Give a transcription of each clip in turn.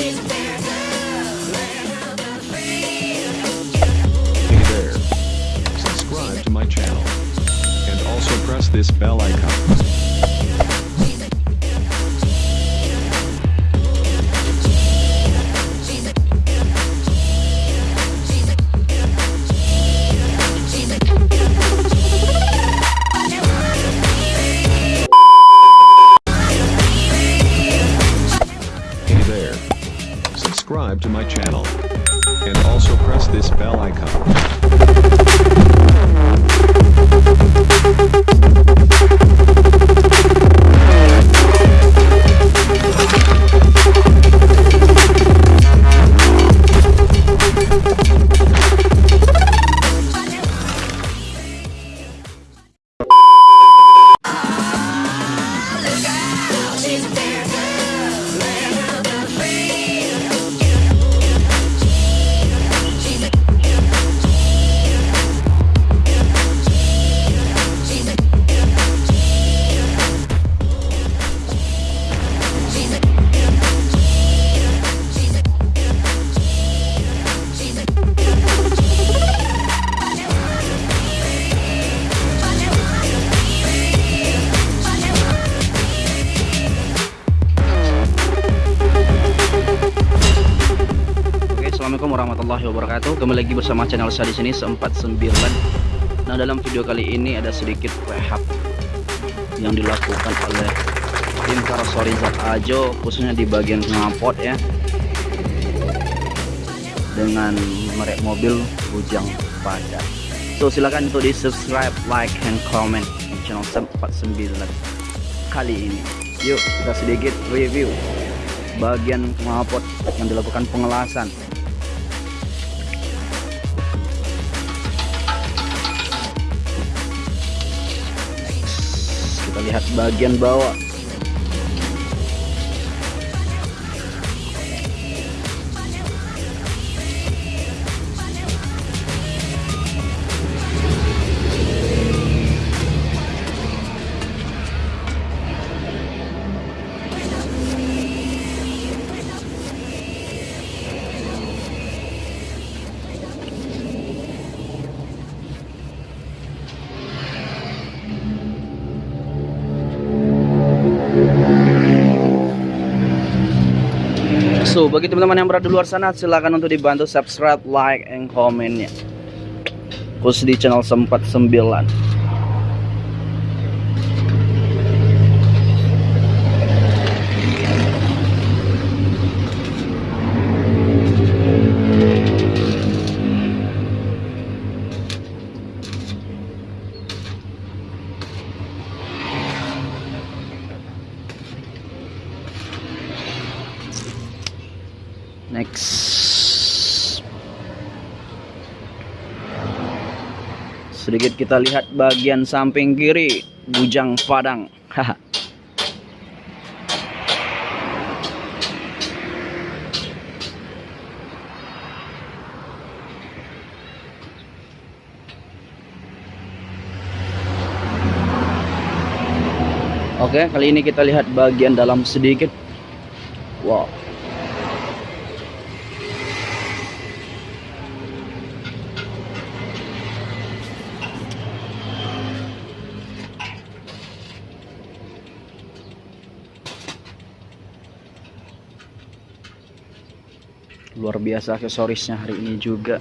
Hey there. Subscribe to my channel. And also press this bell icon. Subscribe to my channel. And also press this bell icon. Assalamualaikum warahmatullahi wabarakatuh. Kembali lagi bersama channel saya di sini 49. Nah, dalam video kali ini ada sedikit rehab yang dilakukan oleh tim Karosori Zat Ajo khususnya di bagian knalpot ya. Dengan merek mobil Bujang Pada. So, silakan untuk di-subscribe, like, and comment di channel 49 kali ini. Yuk, kita sedikit review bagian knalpot yang dilakukan pengelasan Lihat bagian bawah So, bagi teman-teman yang berada di luar sana, silakan untuk dibantu subscribe, like, and comment-nya. Khusus di channel 49. Next. Sedikit kita lihat bagian samping kiri bujang padang. Haha. Oke, kali ini kita lihat bagian dalam sedikit. Wow. Luar biasa aksesorisnya hari ini juga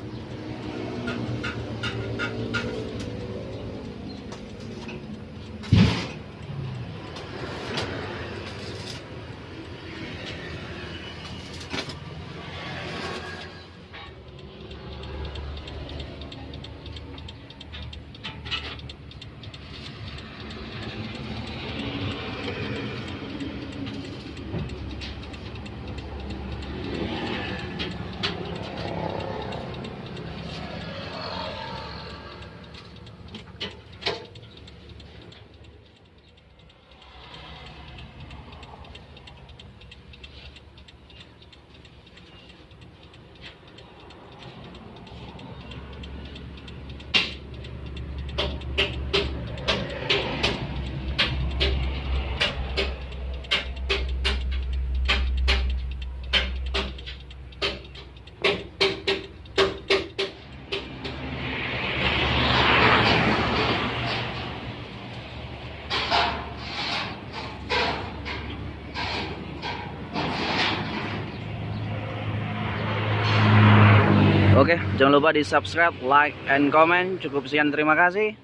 Oke, jangan lupa di subscribe, like, and comment. Cukup sekian, terima kasih.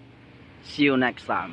See you next time.